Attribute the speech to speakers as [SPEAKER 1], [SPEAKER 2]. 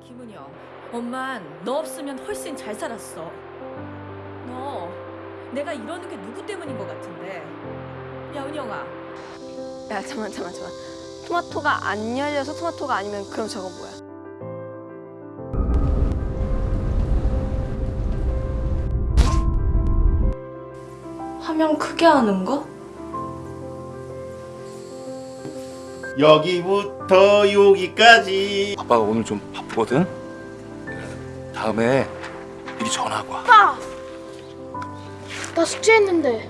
[SPEAKER 1] 김은영, 엄만 너 없으면 훨씬 잘 살았어. 너 내가 이러는 게 누구 때문인 것 같은데. 야 은영아,
[SPEAKER 2] 야 잠만 잠만 잠만 토마토가 안 열려서 토마토가 아니면 그럼 저건 뭐야? 화면 크게 하는 거?
[SPEAKER 3] 여기부터 여기까지
[SPEAKER 4] 아빠가 오늘 좀 바쁘거든. 다음에 미리 전화하고 와.
[SPEAKER 5] 아빠! 나 숙제했는데